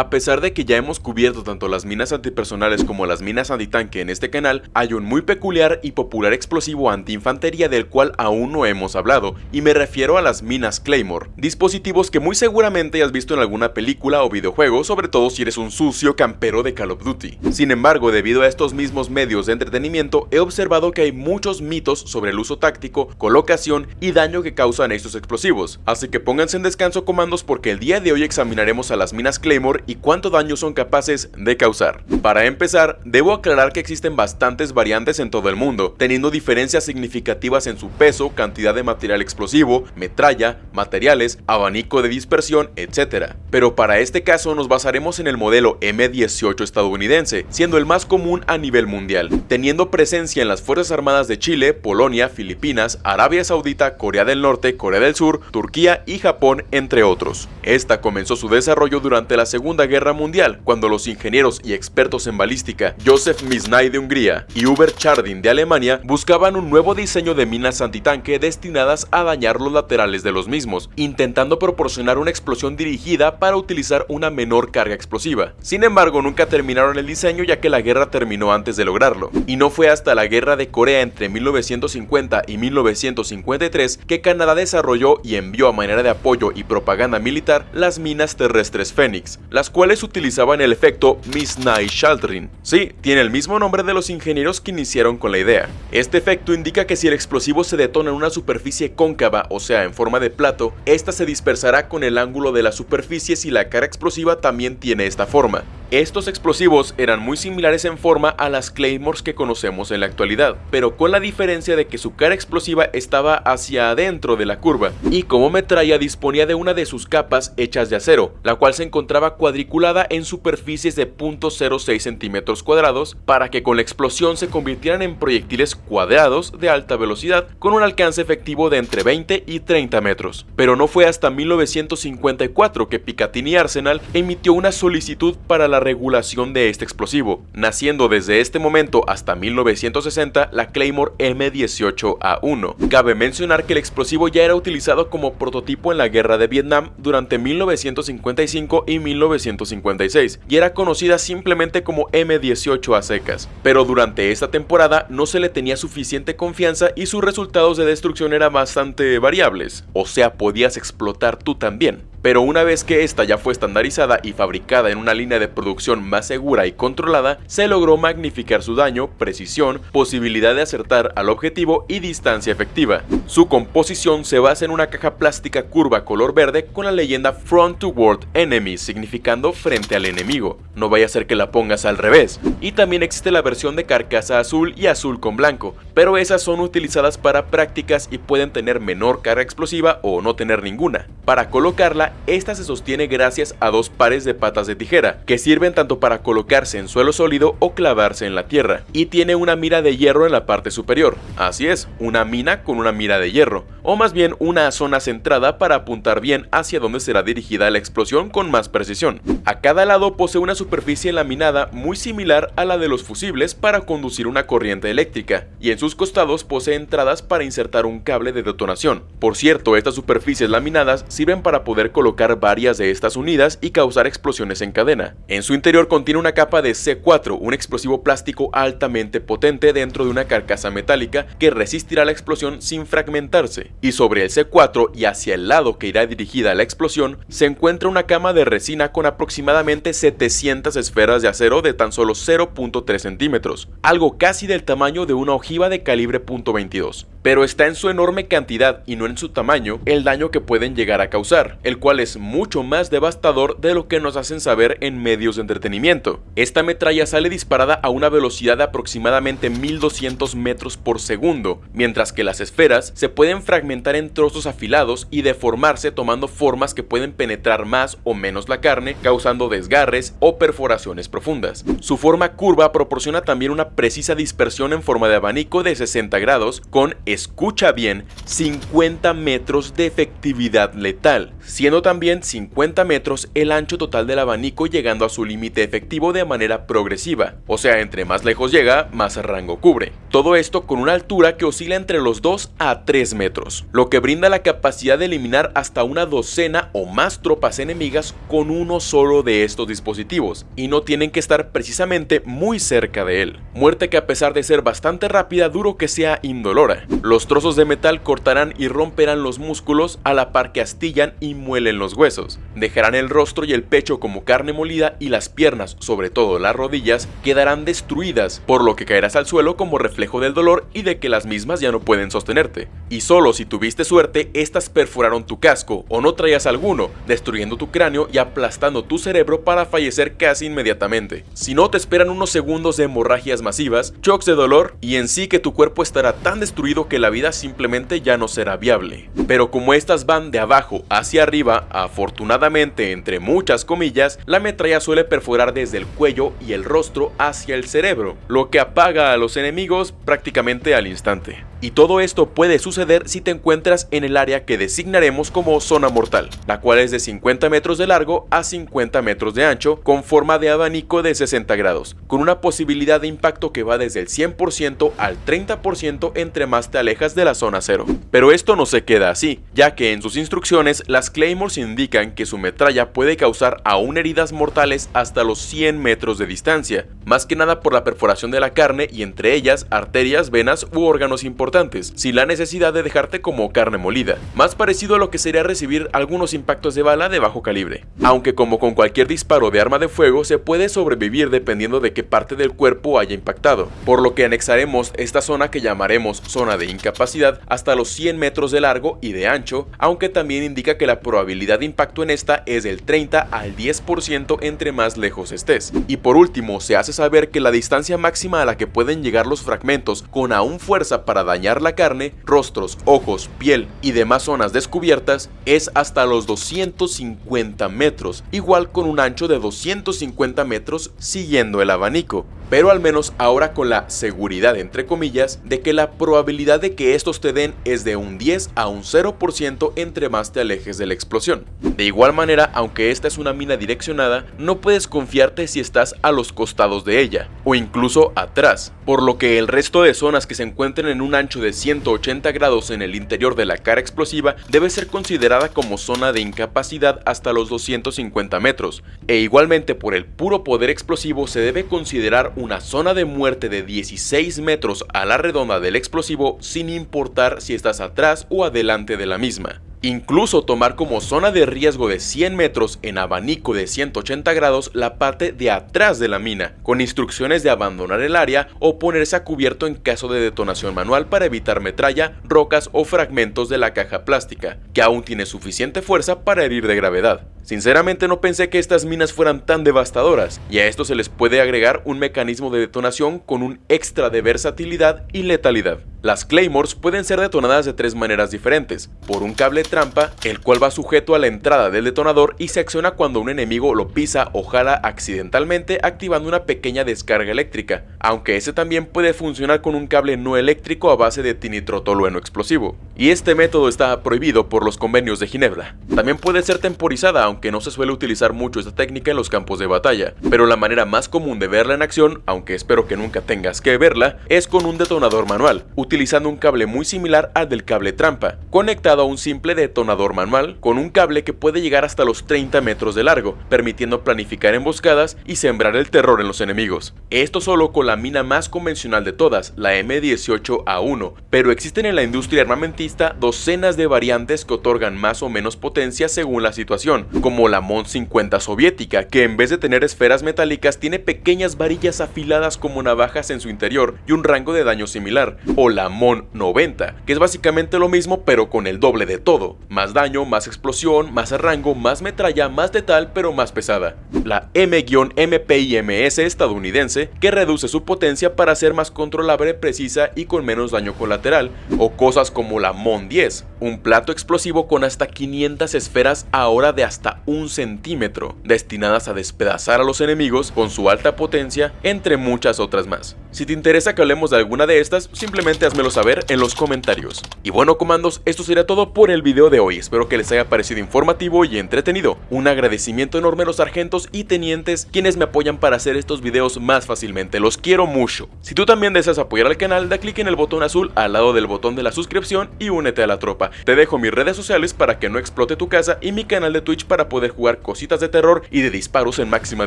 A pesar de que ya hemos cubierto tanto las minas antipersonales como las minas antitanque en este canal, hay un muy peculiar y popular explosivo antiinfantería del cual aún no hemos hablado, y me refiero a las minas Claymore, dispositivos que muy seguramente has visto en alguna película o videojuego, sobre todo si eres un sucio campero de Call of Duty. Sin embargo, debido a estos mismos medios de entretenimiento, he observado que hay muchos mitos sobre el uso táctico, colocación y daño que causan estos explosivos, así que pónganse en descanso comandos porque el día de hoy examinaremos a las minas Claymore y cuánto daño son capaces de causar. Para empezar, debo aclarar que existen bastantes variantes en todo el mundo, teniendo diferencias significativas en su peso, cantidad de material explosivo, metralla, materiales, abanico de dispersión, etc. Pero para este caso nos basaremos en el modelo M18 estadounidense, siendo el más común a nivel mundial, teniendo presencia en las Fuerzas Armadas de Chile, Polonia, Filipinas, Arabia Saudita, Corea del Norte, Corea del Sur, Turquía y Japón, entre otros. Esta comenzó su desarrollo durante la Segunda Guerra Mundial, cuando los ingenieros y expertos en balística Joseph Misnay de Hungría y Hubert Chardin de Alemania buscaban un nuevo diseño de minas antitanque destinadas a dañar los laterales de los mismos, intentando proporcionar una explosión dirigida para utilizar una menor carga explosiva. Sin embargo, nunca terminaron el diseño ya que la guerra terminó antes de lograrlo, y no fue hasta la guerra de Corea entre 1950 y 1953 que Canadá desarrolló y envió a manera de apoyo y propaganda militar las minas terrestres Phoenix, las cuales utilizaban el efecto Misnay-Chaldrin. Sí, tiene el mismo nombre de los ingenieros que iniciaron con la idea. Este efecto indica que si el explosivo se detona en una superficie cóncava, o sea en forma de plato, esta se dispersará con el ángulo de la superficie si la cara explosiva también tiene esta forma. Estos explosivos eran muy similares en forma a las Claymores que conocemos en la actualidad, pero con la diferencia de que su cara explosiva estaba hacia adentro de la curva, y como metralla disponía de una de sus capas hechas de acero, la cual se encontraba cuadriculada en superficies de 0.06 centímetros cuadrados, para que con la explosión se convirtieran en proyectiles cuadrados de alta velocidad con un alcance efectivo de entre 20 y 30 metros. Pero no fue hasta 1954 que Picatinny Arsenal emitió una solicitud para la regulación de este explosivo, naciendo desde este momento hasta 1960 la Claymore M18A1. Cabe mencionar que el explosivo ya era utilizado como prototipo en la guerra de Vietnam durante 1955 y 1956 y era conocida simplemente como M18 a secas, pero durante esta temporada no se le tenía suficiente confianza y sus resultados de destrucción eran bastante variables, o sea podías explotar tú también pero una vez que esta ya fue estandarizada y fabricada en una línea de producción más segura y controlada, se logró magnificar su daño, precisión, posibilidad de acertar al objetivo y distancia efectiva. Su composición se basa en una caja plástica curva color verde con la leyenda Front Toward Enemy, significando frente al enemigo, no vaya a ser que la pongas al revés. Y también existe la versión de carcasa azul y azul con blanco, pero esas son utilizadas para prácticas y pueden tener menor carga explosiva o no tener ninguna. Para colocarla esta se sostiene gracias a dos pares de patas de tijera, que sirven tanto para colocarse en suelo sólido o clavarse en la tierra, y tiene una mira de hierro en la parte superior. Así es, una mina con una mira de hierro, o más bien una zona centrada para apuntar bien hacia donde será dirigida la explosión con más precisión. A cada lado posee una superficie laminada muy similar a la de los fusibles para conducir una corriente eléctrica, y en sus costados posee entradas para insertar un cable de detonación. Por cierto, estas superficies laminadas sirven para poder colocar varias de estas unidas y causar explosiones en cadena. En su interior contiene una capa de C4, un explosivo plástico altamente potente dentro de una carcasa metálica que resistirá la explosión sin fragmentarse. Y sobre el C4 y hacia el lado que irá dirigida la explosión, se encuentra una cama de resina con aproximadamente 700 esferas de acero de tan solo 0.3 centímetros, algo casi del tamaño de una ojiva de calibre .22 pero está en su enorme cantidad y no en su tamaño el daño que pueden llegar a causar, el cual es mucho más devastador de lo que nos hacen saber en medios de entretenimiento. Esta metralla sale disparada a una velocidad de aproximadamente 1200 metros por segundo, mientras que las esferas se pueden fragmentar en trozos afilados y deformarse tomando formas que pueden penetrar más o menos la carne, causando desgarres o perforaciones profundas. Su forma curva proporciona también una precisa dispersión en forma de abanico de 60 grados con escucha bien, 50 metros de efectividad letal, siendo también 50 metros el ancho total del abanico llegando a su límite efectivo de manera progresiva, o sea, entre más lejos llega, más rango cubre. Todo esto con una altura que oscila entre los 2 a 3 metros, lo que brinda la capacidad de eliminar hasta una docena o más tropas enemigas con uno solo de estos dispositivos, y no tienen que estar precisamente muy cerca de él. Muerte que a pesar de ser bastante rápida, duro que sea indolora. Los trozos de metal cortarán y romperán los músculos a la par que astillan y muelen los huesos. Dejarán el rostro y el pecho como carne molida y las piernas, sobre todo las rodillas, quedarán destruidas, por lo que caerás al suelo como reflejo del dolor y de que las mismas ya no pueden sostenerte. Y solo si tuviste suerte, estas perforaron tu casco o no traías alguno, destruyendo tu cráneo y aplastando tu cerebro para fallecer casi inmediatamente. Si no te esperan unos segundos de hemorragias masivas, shocks de dolor y en sí que tu cuerpo estará tan destruido que la vida simplemente ya no será viable. Pero como estas van de abajo hacia arriba, afortunadamente entre muchas comillas, la metralla suele perforar desde el cuello y el rostro hacia el cerebro, lo que apaga a los enemigos prácticamente al instante. Y todo esto puede suceder si te encuentras en el área que designaremos como zona mortal, la cual es de 50 metros de largo a 50 metros de ancho, con forma de abanico de 60 grados, con una posibilidad de impacto que va desde el 100% al 30% entre más te alejas de la zona cero. Pero esto no se queda así, ya que en sus instrucciones las Claymores indican que su metralla puede causar aún heridas mortales hasta los 100 metros de distancia, más que nada por la perforación de la carne y entre ellas arterias, venas u órganos importantes sin la necesidad de dejarte como carne molida, más parecido a lo que sería recibir algunos impactos de bala de bajo calibre. Aunque como con cualquier disparo de arma de fuego se puede sobrevivir dependiendo de qué parte del cuerpo haya impactado, por lo que anexaremos esta zona que llamaremos zona de incapacidad hasta los 100 metros de largo y de ancho, aunque también indica que la probabilidad de impacto en esta es del 30 al 10% entre más lejos estés. Y por último, se hace saber que la distancia máxima a la que pueden llegar los fragmentos con aún fuerza para dañar la carne, rostros, ojos, piel y demás zonas descubiertas es hasta los 250 metros, igual con un ancho de 250 metros siguiendo el abanico pero al menos ahora con la seguridad entre comillas de que la probabilidad de que estos te den es de un 10 a un 0% entre más te alejes de la explosión. De igual manera, aunque esta es una mina direccionada, no puedes confiarte si estás a los costados de ella, o incluso atrás, por lo que el resto de zonas que se encuentren en un ancho de 180 grados en el interior de la cara explosiva debe ser considerada como zona de incapacidad hasta los 250 metros, e igualmente por el puro poder explosivo se debe considerar una zona de muerte de 16 metros a la redonda del explosivo sin importar si estás atrás o adelante de la misma. Incluso tomar como zona de riesgo de 100 metros en abanico de 180 grados la parte de atrás de la mina, con instrucciones de abandonar el área o ponerse a cubierto en caso de detonación manual para evitar metralla, rocas o fragmentos de la caja plástica, que aún tiene suficiente fuerza para herir de gravedad. Sinceramente no pensé que estas minas fueran tan devastadoras, y a esto se les puede agregar un mecanismo de detonación con un extra de versatilidad y letalidad. Las Claymores pueden ser detonadas de tres maneras diferentes, por un cable trampa, el cual va sujeto a la entrada del detonador y se acciona cuando un enemigo lo pisa o jala accidentalmente activando una pequeña descarga eléctrica, aunque ese también puede funcionar con un cable no eléctrico a base de tinitrotolueno explosivo, y este método está prohibido por los convenios de Ginebra. También puede ser temporizada, aunque no se suele utilizar mucho esta técnica en los campos de batalla, pero la manera más común de verla en acción, aunque espero que nunca tengas que verla, es con un detonador manual, utilizando un cable muy similar al del cable trampa, conectado a un simple detonador manual con un cable que puede llegar hasta los 30 metros de largo, permitiendo planificar emboscadas y sembrar el terror en los enemigos. Esto solo con la mina más convencional de todas, la M18A1, pero existen en la industria armamentista docenas de variantes que otorgan más o menos potencia según la situación, como la MON 50 soviética, que en vez de tener esferas metálicas tiene pequeñas varillas afiladas como navajas en su interior y un rango de daño similar, o la MON 90, que es básicamente lo mismo pero con el doble de todo, más daño, más explosión, más rango, más metralla, más letal pero más pesada. La M-MPIMS estadounidense, que reduce su potencia para ser más controlable, precisa y con menos daño colateral, o cosas como la MON 10, un plato explosivo con hasta 500 esferas ahora de hasta un centímetro, destinadas a despedazar a los enemigos con su alta potencia, entre muchas otras más. Si te interesa que hablemos de alguna de estas, simplemente házmelo saber en los comentarios. Y bueno comandos, esto sería todo por el video de hoy, espero que les haya parecido informativo y entretenido. Un agradecimiento enorme a los sargentos y tenientes quienes me apoyan para hacer estos videos más fácilmente, los quiero mucho. Si tú también deseas apoyar al canal, da clic en el botón azul al lado del botón de la suscripción y únete a la tropa. Te dejo mis redes sociales para que no explote tu casa y mi canal de Twitch para poder jugar cositas de terror y de disparos en máxima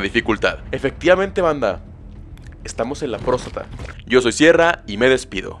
dificultad. Efectivamente banda, estamos en la próstata. Yo soy Sierra y me despido.